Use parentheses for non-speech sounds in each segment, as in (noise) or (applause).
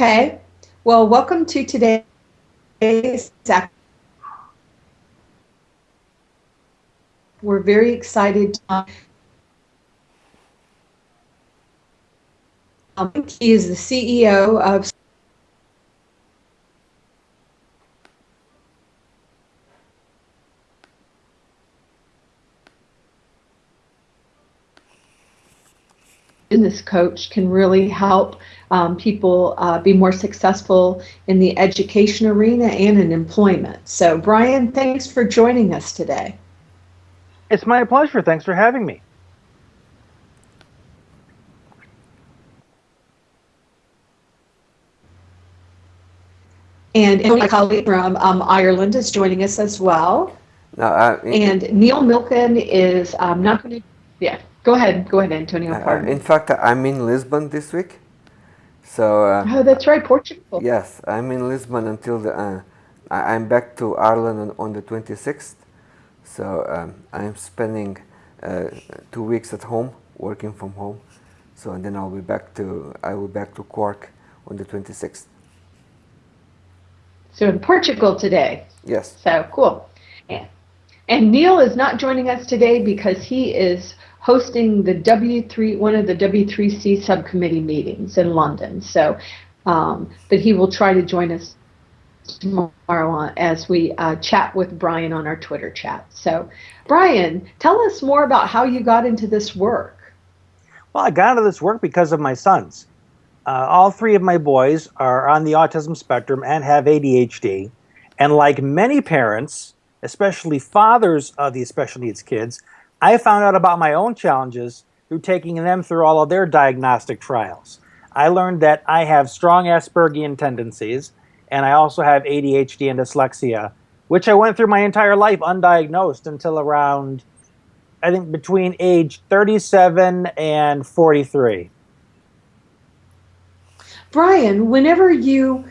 Okay. Well, welcome to today's. We're very excited. Um, he is the CEO of business coach can really help um, people uh, be more successful in the education arena and in employment. So, Brian, thanks for joining us today. It's my pleasure. Thanks for having me. And my colleague from um, Ireland is joining us as well. No, uh, and Neil Milliken is um, not going to, yeah, go ahead. Go ahead, Antonio. Uh, in fact, I'm in Lisbon this week. So. Uh, oh, that's right, Portugal. Yes, I'm in Lisbon until the. Uh, I'm back to Ireland on, on the 26th. So um, I'm spending uh, two weeks at home, working from home. So and then I'll be back to I will be back to Cork on the 26th. So in Portugal today. Yes. So cool. And, and Neil is not joining us today because he is hosting the W3 one of the W3C subcommittee meetings in London. So, um, but he will try to join us tomorrow as we uh, chat with Brian on our Twitter chat. So, Brian, tell us more about how you got into this work. Well, I got into this work because of my sons. Uh, all three of my boys are on the autism spectrum and have ADHD. And like many parents, especially fathers of these special needs kids, I found out about my own challenges through taking them through all of their diagnostic trials. I learned that I have strong Aspergian tendencies and I also have ADHD and dyslexia, which I went through my entire life undiagnosed until around, I think, between age 37 and 43. Brian, whenever you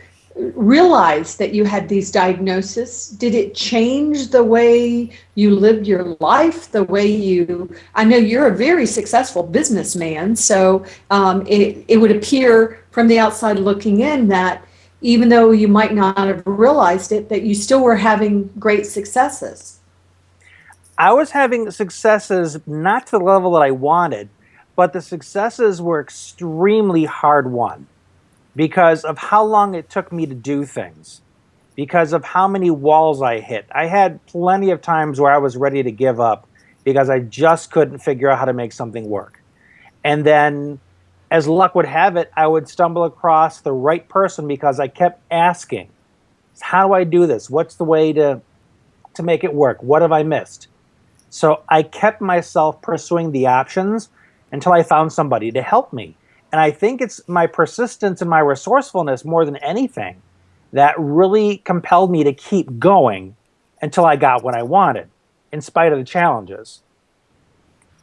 realized that you had these diagnoses, did it change the way you lived your life, the way you, I know you're a very successful businessman, so um, it, it would appear from the outside looking in that even though you might not have realized it, that you still were having great successes. I was having successes not to the level that I wanted, but the successes were extremely hard won because of how long it took me to do things, because of how many walls I hit. I had plenty of times where I was ready to give up because I just couldn't figure out how to make something work. And then as luck would have it, I would stumble across the right person because I kept asking, how do I do this? What's the way to, to make it work? What have I missed? So I kept myself pursuing the options until I found somebody to help me. And I think it's my persistence and my resourcefulness more than anything that really compelled me to keep going until I got what I wanted, in spite of the challenges.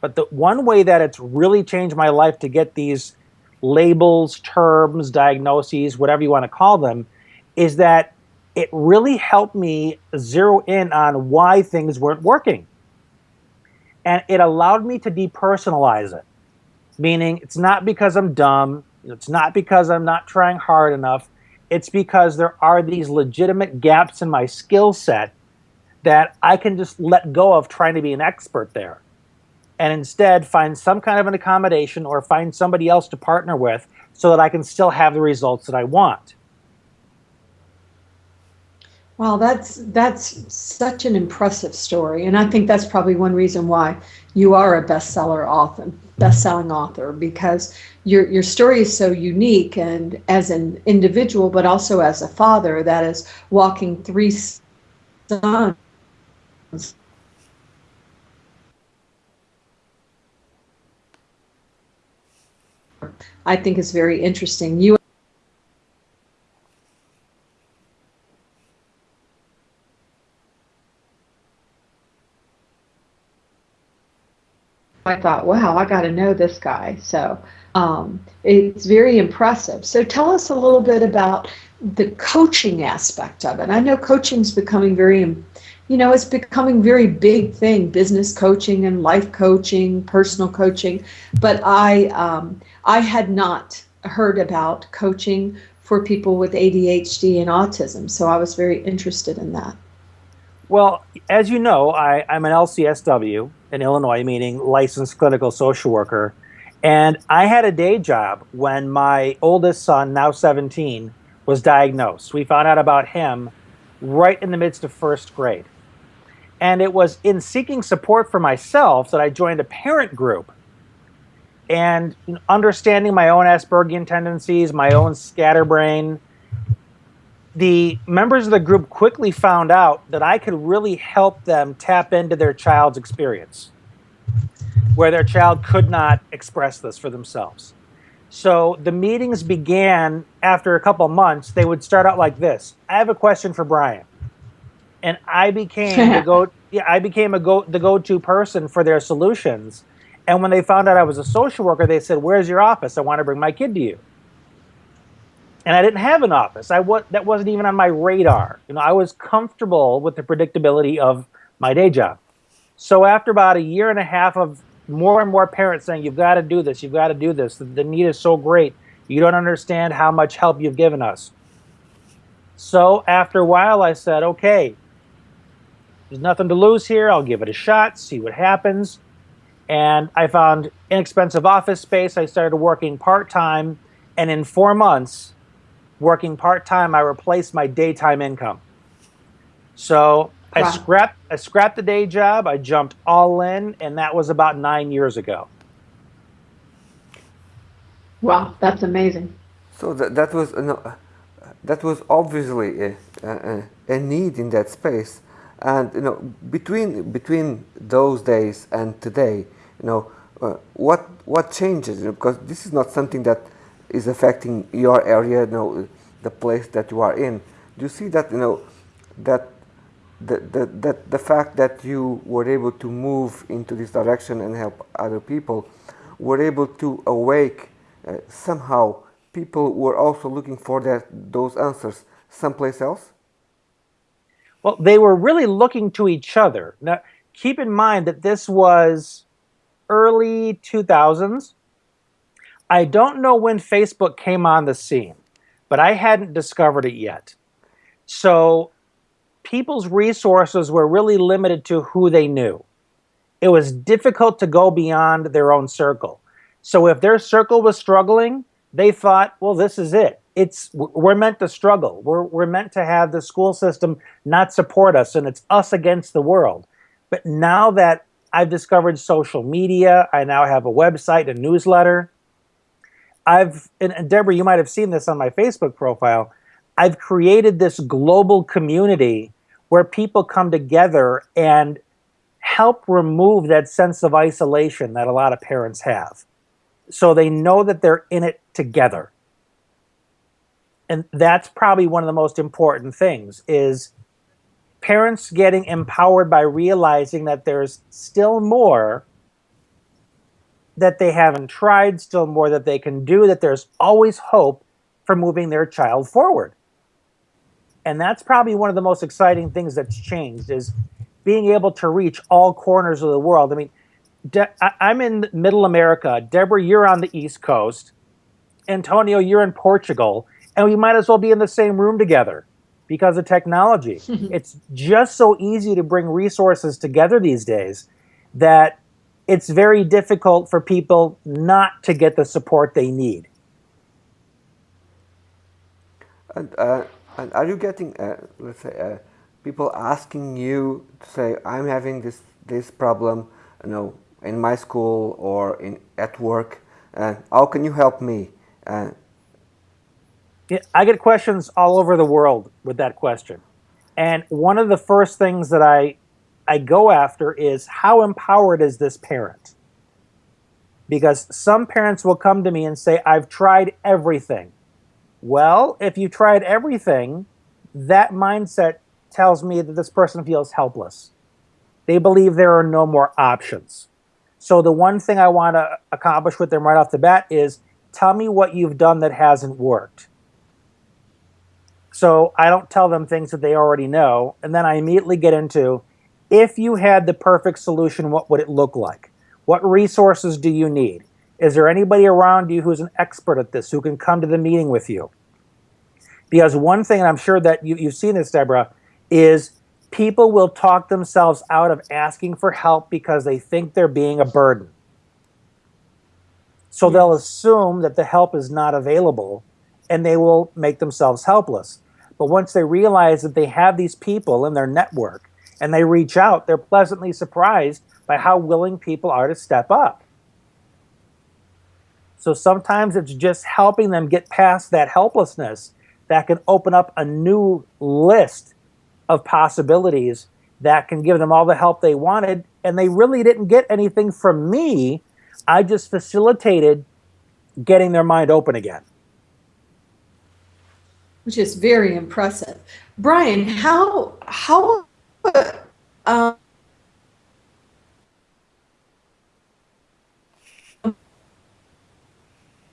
But the one way that it's really changed my life to get these labels, terms, diagnoses, whatever you want to call them, is that it really helped me zero in on why things weren't working. And it allowed me to depersonalize it, meaning it's not because I'm dumb, it's not because I'm not trying hard enough, it's because there are these legitimate gaps in my skill set that I can just let go of trying to be an expert there and instead find some kind of an accommodation or find somebody else to partner with so that I can still have the results that I want. Wow, that's that's such an impressive story, and I think that's probably one reason why you are a bestseller author, best-selling author, because your your story is so unique, and as an individual, but also as a father that is walking three sons I think is very interesting. You I thought, wow, I got to know this guy. So um, it's very impressive. So tell us a little bit about the coaching aspect of it. I know coaching is becoming very you know, it's becoming very big thing, business coaching and life coaching, personal coaching. But I, um, I had not heard about coaching for people with ADHD and autism. So I was very interested in that. Well, as you know, I, I'm an LCSW in Illinois, meaning licensed clinical social worker. And I had a day job when my oldest son, now 17, was diagnosed. We found out about him right in the midst of first grade. And it was in seeking support for myself that I joined a parent group and understanding my own Aspergian tendencies, my own scatterbrain, the members of the group quickly found out that I could really help them tap into their child's experience, where their child could not express this for themselves. So the meetings began after a couple months. They would start out like this: "I have a question for Brian," and I became the (laughs) go. Yeah, I became a go the go-to person for their solutions. And when they found out I was a social worker, they said, "Where's your office? I want to bring my kid to you." And I didn't have an office. I was that wasn't even on my radar. You know, I was comfortable with the predictability of my day job. So after about a year and a half of more and more parents saying, "You've got to do this. You've got to do this. The, the need is so great. You don't understand how much help you've given us." So after a while, I said, "Okay, there's nothing to lose here. I'll give it a shot. See what happens." And I found inexpensive office space. I started working part time, and in four months, working part-time, I replaced my daytime income. So I wow. scrapped I scrapped the day job, I jumped all in, and that was about nine years ago. Wow, that's amazing. So that, that was no, that was obviously a, a, a, need in that space, and you know between between those days and today, you know uh, what what changes? You know, because this is not something that is affecting your area, you know, the place that you are in. Do you see that, you know, that the, the, that the fact that you were able to move into this direction and help other people were able to awake uh, somehow people were also looking for that, those answers someplace else? Well, they were really looking to each other. Now, keep in mind that this was early 2000s. I don't know when Facebook came on the scene, but I hadn't discovered it yet. So people's resources were really limited to who they knew. It was difficult to go beyond their own circle. So if their circle was struggling, they thought, well, this is it. It's we're meant to struggle. We're we're meant to have the school system not support us and it's us against the world. But now that I've discovered social media, I now have a website, a newsletter, I've, and, Debra, you might have seen this on my Facebook profile. I've created this global community where people come together and help remove that sense of isolation that a lot of parents have. So they know that they're in it together. And that's probably one of the most important things is parents getting empowered by realizing that there's still more that they haven't tried, still more that they can do, that there's always hope for moving their child forward. And that's probably one of the most exciting things that's changed is being able to reach all corners of the world. I mean, De I'm in middle America. Debra, you're on the East Coast. Antonio, you're in Portugal. And we might as well be in the same room together because of technology. (laughs) it's just so easy to bring resources together these days that it's very difficult for people not to get the support they need. And, uh, and are you getting, uh, let's say, uh, people asking you to say, I'm having this, this problem, you know, in my school or in at work, uh, how can you help me? Uh, yeah, I get questions all over the world with that question. And one of the first things that I I go after is how empowered is this parent? Because some parents will come to me and say, I've tried everything. Well, if you tried everything, that mindset tells me that this person feels helpless. They believe there are no more options. So the one thing I want to accomplish with them right off the bat is tell me what you've done that hasn't worked. So I don't tell them things that they already know. And then I immediately get into if you had the perfect solution, what would it look like? What resources do you need? Is there anybody around you who's an expert at this who can come to the meeting with you? Because one thing, and I'm sure that you, you've seen this, Debra, is people will talk themselves out of asking for help because they think they're being a burden. So they'll assume that the help is not available and they will make themselves helpless. But once they realize that they have these people in their network and they reach out, they're pleasantly surprised by how willing people are to step up. So sometimes it's just helping them get past that helplessness that can open up a new list of possibilities that can give them all the help they wanted. And they really didn't get anything from me. I just facilitated getting their mind open again. Which is very impressive. Brian, how, how, uh,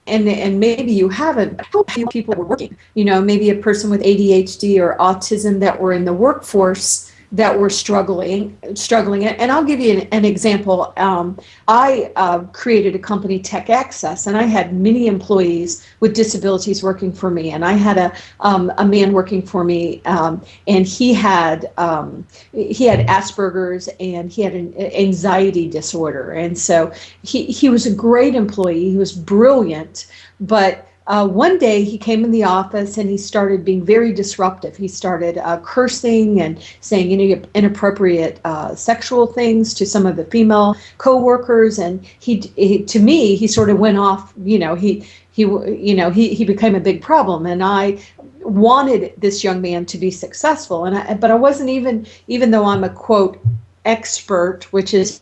and and maybe you haven't how few people were working? You know maybe a person with adhd or autism that were in the workforce that were struggling struggling and i'll give you an, an example. Um, i uh, created a company TecAccess and i had many employees with disabilities working for me. And i had a, um, a man working for me um, and he had um, he had asperger's and he had an anxiety disorder. And so he, he was a great employee. He was brilliant. But uh, one day he came in the office and he started being very disruptive. He started uh, cursing and saying any inappropriate uh, sexual things to some of the female coworkers. And he, he, to me, he sort of went off. You know, he he you know he he became a big problem. And I wanted this young man to be successful. And I, but I wasn't even even though I'm a quote expert, which is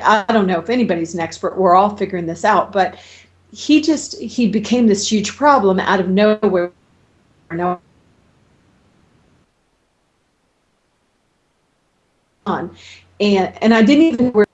I don't know if anybody's an expert. We're all figuring this out, but he just he became this huge problem out of nowhere. No. On, and and I didn't even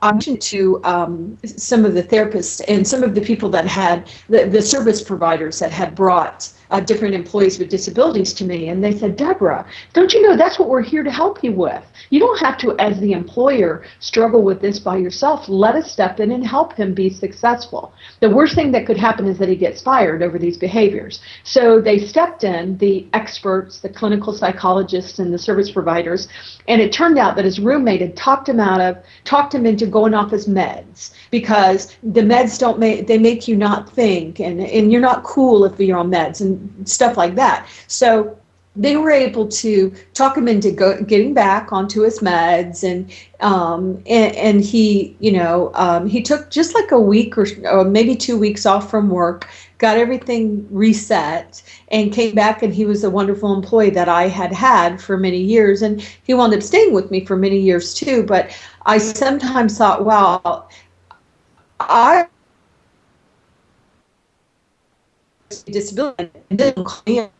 I mentioned to um, some of the therapists and some of the people that had the, the service providers that had brought uh, different employees with disabilities to me, and they said, Debra, don't you know that's what we're here to help you with? You don't have to, as the employer, struggle with this by yourself. Let us step in and help him be successful. The worst thing that could happen is that he gets fired over these behaviors. So they stepped in, the experts, the clinical psychologists, and the service providers, and it turned out that his roommate had talked him out of, talked him into going off his meds because the meds don't make, they make you not think, and, and you're not cool if you're on meds and stuff like that. So they were able to talk him into go, getting back onto his meds and um, and, and, he you know um, he took just like a week or, or, maybe two weeks off from work got everything reset and came back and he was a wonderful employee that i had had for many years and he wound up staying with me for many years too but i sometimes thought wow i disability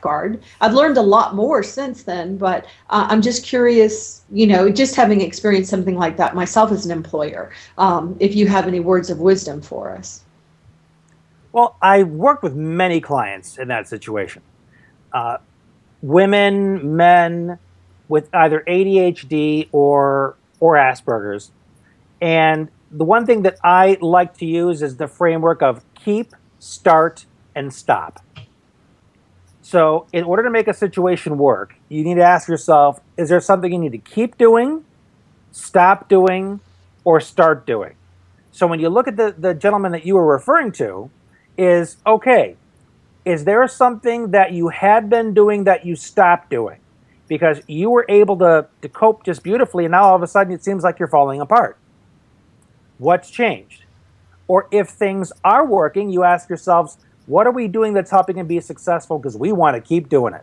guard. I've learned a lot more since then, but uh, I'm just curious, you know, just having experienced something like that myself as an employer, um, if you have any words of wisdom for us. Well, I worked with many clients in that situation. Uh, women, men with either ADHD or or Asperger's. And the one thing that I like to use is the framework of keep, start, and stop. So, in order to make a situation work, you need to ask yourself is there something you need to keep doing, stop doing, or start doing? So, when you look at the, the gentleman that you were referring to, is okay, is there something that you had been doing that you stopped doing? Because you were able to, to cope just beautifully, and now all of a sudden it seems like you're falling apart. What's changed? Or if things are working, you ask yourselves, what are we doing that's helping him be successful because we want to keep doing it?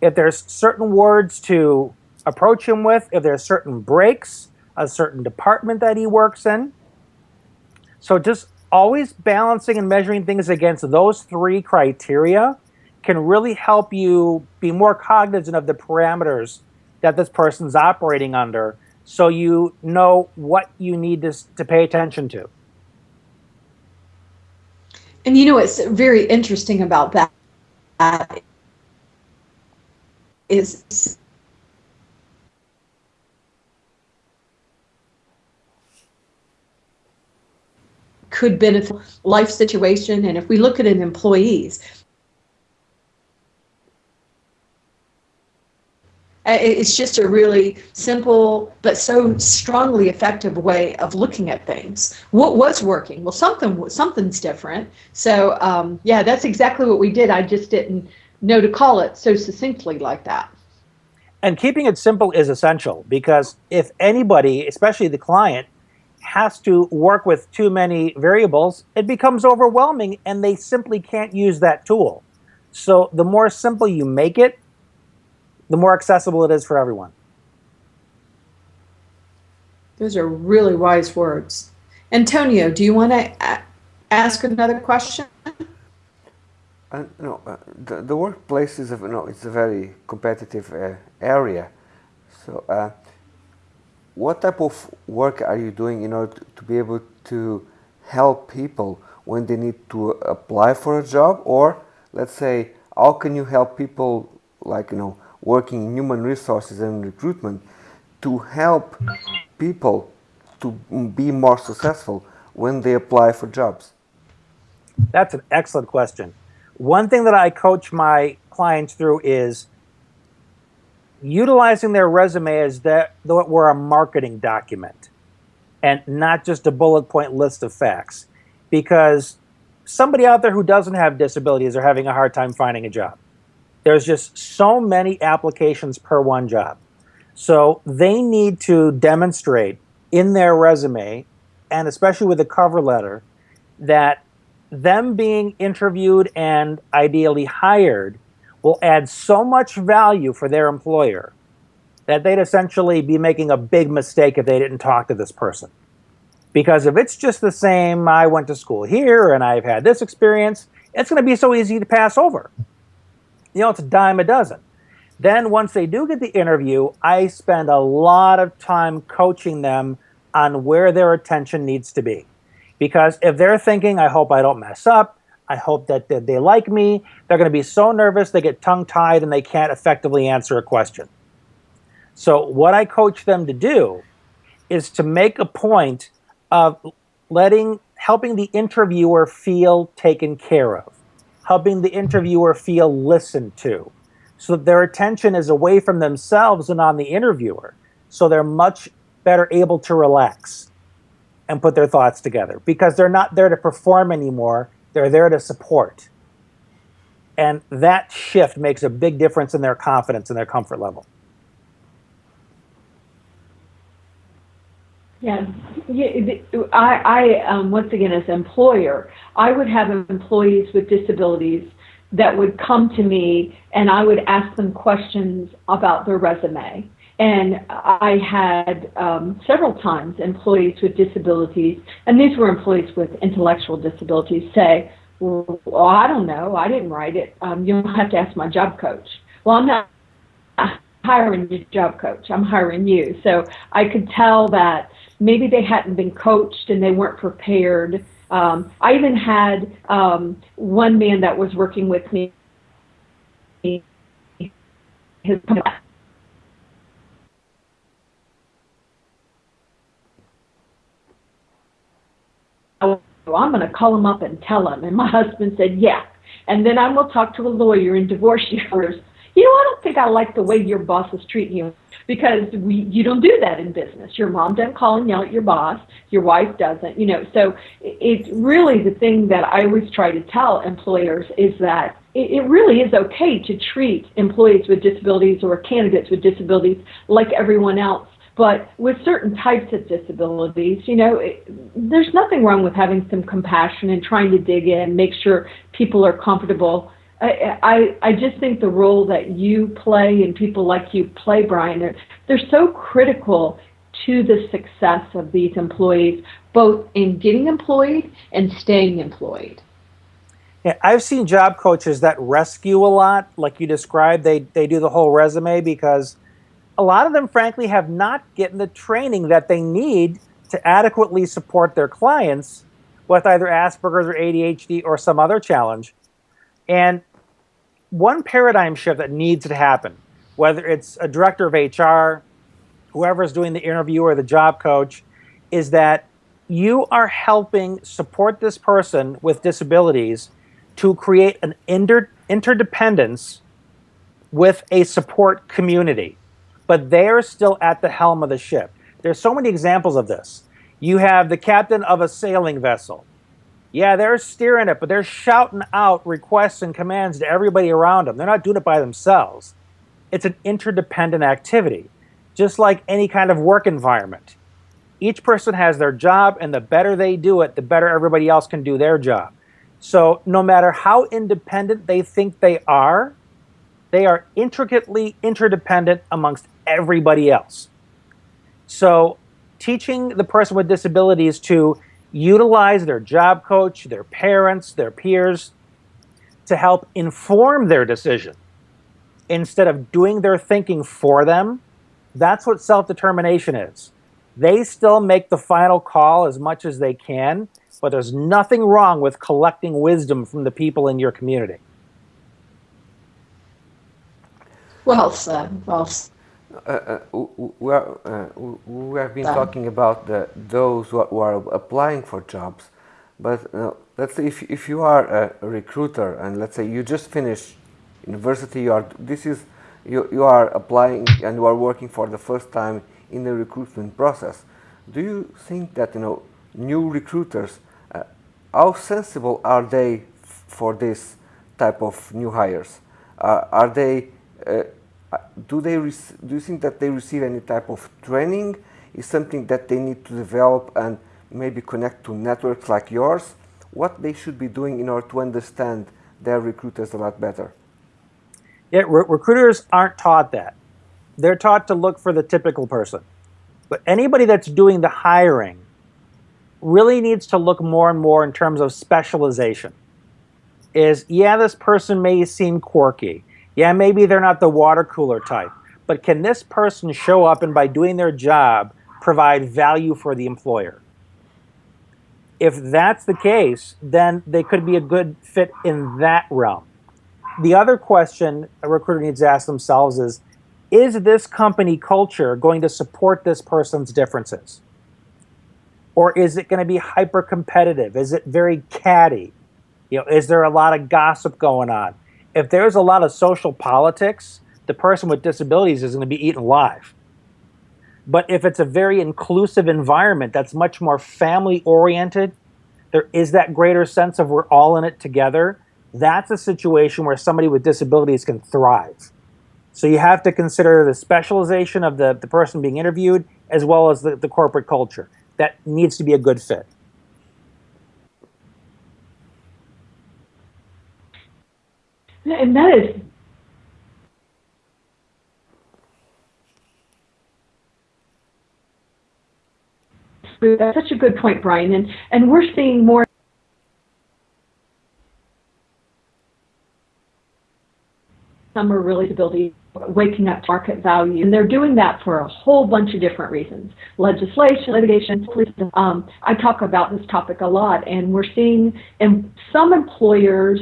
If there's certain words to approach him with, if there's certain breaks, a certain department that he works in. So just always balancing and measuring things against those three criteria can really help you be more cognizant of the parameters that this person's operating under so you know what you need to, to pay attention to. And you know what's very interesting about that is could benefit life situation. And if we look at an employees, it's just a really simple but so strongly effective way of looking at things. What was working? Well something something's different. So um, yeah that's exactly what we did. I just didn't know to call it so succinctly like that. And keeping it simple is essential because if anybody especially the client has to work with too many variables it becomes overwhelming and they simply can't use that tool. So the more simple you make it the more accessible it is for everyone. Those are really wise words. Antonio, do you want to ask another question? Uh, no, uh, the, the workplace is a, no, it's a very competitive uh, area. So, uh, what type of work are you doing in order to, to be able to help people when they need to apply for a job, or let's say, how can you help people, like you know, working in human resources and recruitment to help people to be more successful when they apply for jobs? That's an excellent question. One thing that I coach my clients through is utilizing their resume as that though it were a marketing document and not just a bullet point list of facts because somebody out there who doesn't have disabilities are having a hard time finding a job there's just so many applications per one job. So they need to demonstrate in their resume, and especially with a cover letter, that them being interviewed and ideally hired will add so much value for their employer that they'd essentially be making a big mistake if they didn't talk to this person. Because if it's just the same, I went to school here and I've had this experience, it's going to be so easy to pass over you know, it's a dime a dozen. Then once they do get the interview, I spend a lot of time coaching them on where their attention needs to be. Because if they're thinking, I hope I don't mess up, I hope that they like me, they're going to be so nervous they get tongue tied and they can't effectively answer a question. So, what I coach them to do is to make a point of letting, helping the interviewer feel taken care of helping the interviewer feel listened to so that their attention is away from themselves and on the interviewer. So they're much better able to relax and put their thoughts together because they're not there to perform anymore. They're there to support. And that shift makes a big difference in their confidence and their comfort level. Yeah, I, I um, once again, as employer, I would have employees with disabilities that would come to me and I would ask them questions about their resume. And I had um, several times employees with disabilities, and these were employees with intellectual disabilities, say, well, I don't know, I didn't write it. Um, you'll have to ask my job coach. Well, I'm not hiring your job coach, I'm hiring you. So I could tell that maybe they hadn't been coached and they weren't prepared. Um, I even had um, one man that was working with me. I'm going to call him up and tell him. And my husband said, yeah. And then I'm going to talk to a lawyer and divorce you you know, I don't think I like the way your boss is treating you because we, you don't do that in business. Your mom doesn't call and yell at your boss. Your wife doesn't, you know. So it's really the thing that I always try to tell employers is that it, really is okay to treat employees with disabilities or candidates with disabilities like everyone else. But with certain types of disabilities, you know, it, there's nothing wrong with having some compassion and trying to dig in, make sure people are comfortable I, I, I just think the role that you play and people like you play, Brian, they're, they're so critical to the success of these employees, both in getting employed and staying employed. Yeah, I've seen job coaches that rescue a lot, like you described. They they do the whole resume because a lot of them, frankly, have not gotten the training that they need to adequately support their clients with either Asperger's or ADHD or some other challenge. And one paradigm shift that needs to happen, whether it's a director of HR, whoever's doing the interview or the job coach, is that you are helping support this person with disabilities to create an inter- interdependence with a support community, but they're still at the helm of the ship. There's so many examples of this. You have the captain of a sailing vessel. Yeah, they're steering it, but they're shouting out requests and commands to everybody around them. They're not doing it by themselves. It's an interdependent activity, just like any kind of work environment. Each person has their job, and the better they do it, the better everybody else can do their job. So, no matter how independent they think they are, they are intricately interdependent amongst everybody else. So, teaching the person with disabilities to utilize their job coach, their parents, their peers to help inform their decision instead of doing their thinking for them, that's what self determination is. They still make the final call as much as they can, but there's nothing wrong with collecting wisdom from the people in your community. Well said. Well said. Uh, uh, we, are, uh, we have been talking about the, those who are applying for jobs, but uh, let's say if, if you are a recruiter and let's say you just finished university, you are this is you, you are applying and you are working for the first time in the recruitment process. Do you think that you know new recruiters, uh, how sensible are they for this type of new hires? are they uh, Uh, do they do you think that they receive any type of training? Is something that they need to develop and maybe connect to networks like yours? What they should be doing in order to understand their recruiters a lot better? Yeah, re recruiters aren't taught that. They're taught to look for the typical person. But anybody that's doing the hiring really needs to look more and more in terms of specialization. Is, yeah, this person may seem quirky yeah, maybe they're not the water cooler type, but can this person show up and by doing their job provide value for the employer? If that's the case, then they could be a good fit in that realm. The other question a recruiter needs to ask themselves is, is this company culture going to support this person's differences? Or is it going to be hyper competitive? Is it very catty? You know, is there a lot of gossip going on? If there's a lot of social politics, the person with disabilities is going to be eaten alive. But if it's a very inclusive environment that's much more family oriented, there is that greater sense of we're all in it together. That's a situation where somebody with disabilities can thrive. So you have to consider the specialization of the, the person being interviewed as well as the, the corporate culture. That needs to be a good fit. And that is that's such a good point, Brian. And and we're seeing more some are really ability waking up to market value. And they're doing that for a whole bunch of different reasons. Legislation, litigation, um, I talk about this topic a lot, and we're seeing and some employers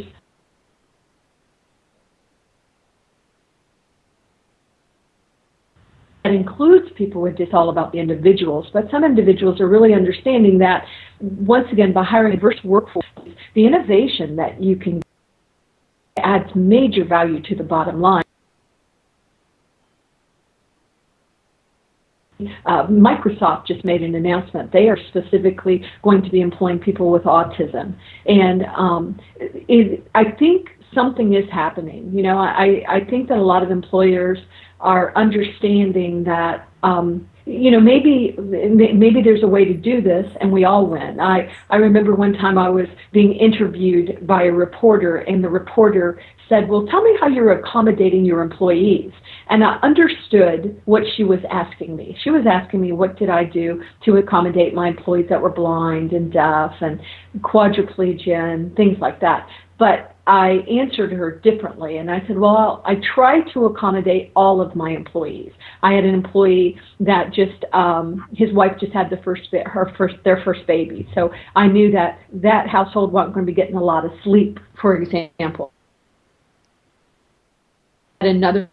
that includes people with this all about the individuals, but some individuals are really understanding that once again by hiring a diverse workforce, the innovation that you can adds major value to the bottom line. Uh, Microsoft just made an announcement. They are specifically going to be employing people with autism. And um, it, I think something is happening. You know, I, I think that a lot of employers are understanding that um, you know maybe maybe there's a way to do this and we all win. I i remember one time i was being interviewed by a reporter and the reporter said well tell me how you're accommodating your employees. And i understood what she was asking me. She was asking me what did i do to accommodate my employees that were blind and deaf and quadriplegia and things like that? But I answered her differently, and I said, "Well, I try to accommodate all of my employees. I had an employee that just um, his wife just had the first her first their first baby, so I knew that that household wasn't going to be getting a lot of sleep, for example. Another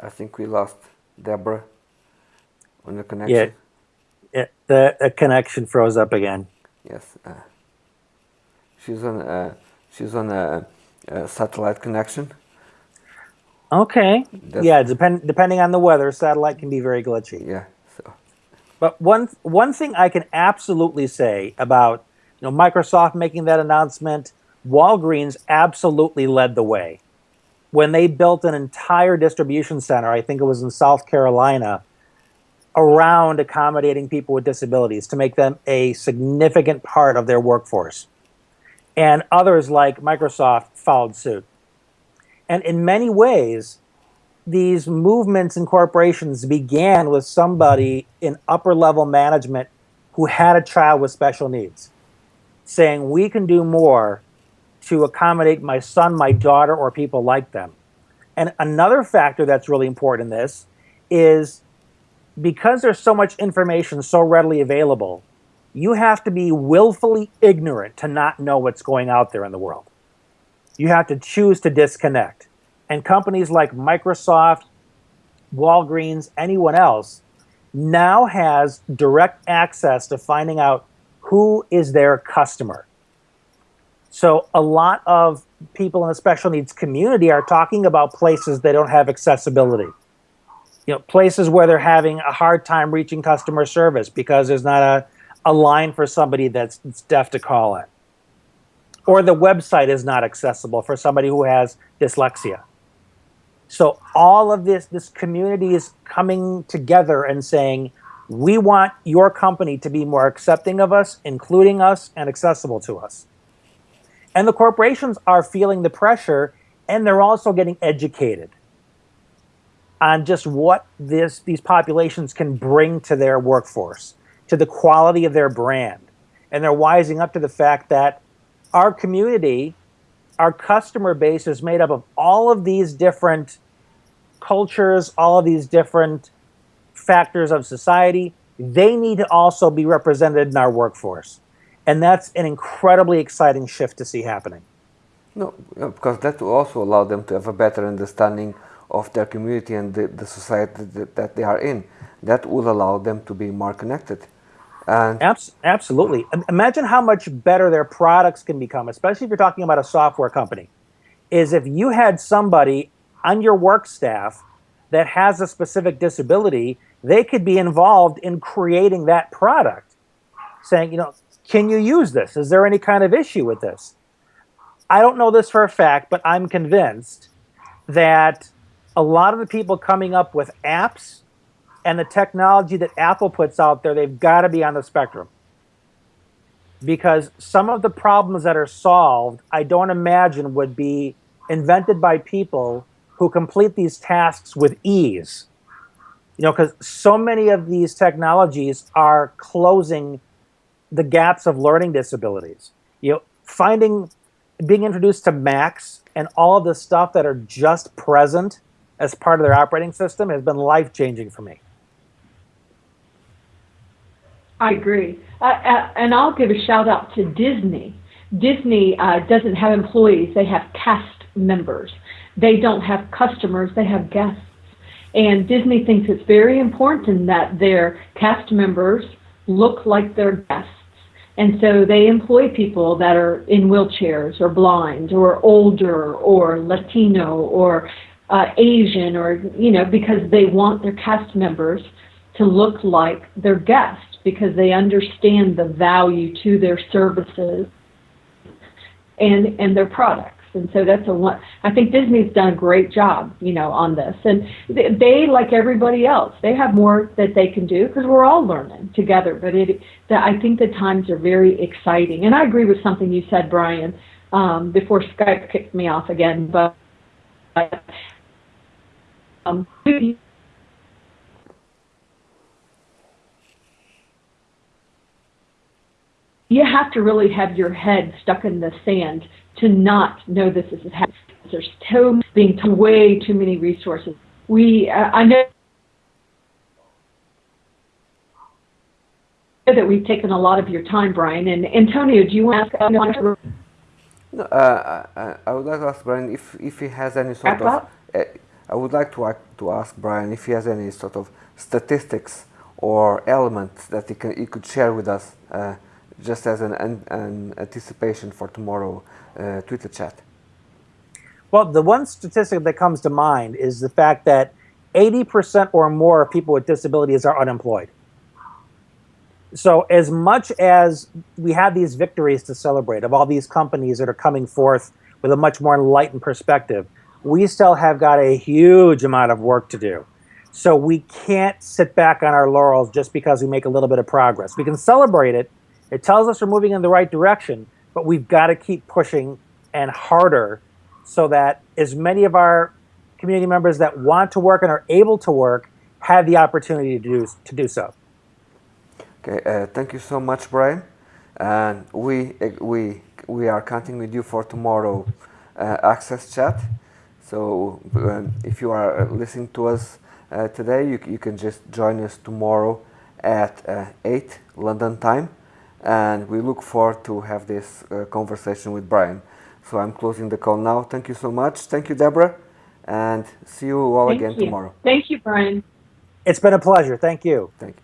I think we lost Debra on the connection. Yeah, it, the, the connection froze up again. Yes, uh, she's on. Uh, she's on a, a, satellite connection. Okay. That's, yeah, depend depending on the weather, satellite can be very glitchy. Yeah. So. But one one thing I can absolutely say about you know Microsoft making that announcement, Walgreens absolutely led the way when they built an entire distribution center, I think it was in South Carolina, around accommodating people with disabilities to make them a significant part of their workforce. And others like Microsoft followed suit. And in many ways, these movements and corporations began with somebody in upper level management who had a child with special needs, saying, We can do more to accommodate my son, my daughter, or people like them. And another factor that's really important in this is because there's so much information so readily available, you have to be willfully ignorant to not know what's going out there in the world. You have to choose to disconnect. And companies like Microsoft, Walgreens, anyone else now has direct access to finding out who is their customer. So a lot of people in the special needs community are talking about places they don't have accessibility. You know, places where they're having a hard time reaching customer service because there's not a, a line for somebody that's, that's deaf to call it. Or the website is not accessible for somebody who has dyslexia. So all of this, this community is coming together and saying, we want your company to be more accepting of us, including us, and accessible to us. And the corporations are feeling the pressure and they're also getting educated on just what this, these populations can bring to their workforce, to the quality of their brand. And they're wising up to the fact that our community, our customer base is made up of all of these different cultures, all of these different factors of society. They need to also be represented in our workforce. And that's an incredibly exciting shift to see happening. No, because that will also allow them to have a better understanding of their community and the, the society that, that, they are in. That will allow them to be more connected. And Abs absolutely. Imagine how much better their products can become, especially if you're talking about a software company. Is if you had somebody on your work staff that has a specific disability, they could be involved in creating that product, saying, you know, can you use this? Is there any kind of issue with this? I don't know this for a fact, but I'm convinced that a lot of the people coming up with apps and the technology that Apple puts out there, they've got to be on the spectrum. Because some of the problems that are solved, I don't imagine would be invented by people who complete these tasks with ease. You know, because so many of these technologies are closing the gaps of learning disabilities. You know, finding, being introduced to Macs and all the stuff that are just present as part of their operating system has been life changing for me. I agree. Uh, uh, and I'll give a shout out to Disney. Disney uh, doesn't have employees, they have cast members. They don't have customers, they have guests. And Disney thinks it's very important that their cast members look like their guests and so they employ people that are in wheelchairs or blind or older or Latino or uh, Asian or, you know, because they want their cast members to look like their guests because they understand the value to their services and, and their products. And so that's a one. I think Disney's done a great job, you know, on this. And they, like everybody else, they have more that they can do because we're all learning together. But it, the, I think the times are very exciting. And I agree with something you said, Brian, um, before Skype kicked me off again. But um, you have to really have your head stuck in the sand to not know this is happening. There's so being way too many resources. We, uh, I know that we've taken a lot of your time, Brian. And Antonio, do you want to ask? No, uh, I, I would like to ask Brian if if he has any sort of. Uh, I would like to, to ask Brian if he has any sort of statistics or elements that he, can, he could share with us uh, just as an, an, an anticipation for tomorrow uh, Twitter chat. Well, the one statistic that comes to mind is the fact that 80% or more of people with disabilities are unemployed. So, as much as we have these victories to celebrate of all these companies that are coming forth with a much more enlightened perspective, we still have got a huge amount of work to do. So, we can't sit back on our laurels just because we make a little bit of progress. We can celebrate it, it tells us we're moving in the right direction, but we've got to keep pushing and harder so that as many of our community members that want to work and are able to work have the opportunity to do, to do so. Okay, uh, thank you so much, Brian. And we uh, we we are counting with you for tomorrow uh, AXSChat. So um, if you are listening to us uh, today, you, you can just join us tomorrow at uh, 8 London time, and we look forward to have this uh, conversation with Brian. So I'm closing the call now. Thank you so much. Thank you, Debra, and see you all Thank again you. tomorrow. Thank you, Brian. It's been a pleasure. Thank you. Thank you.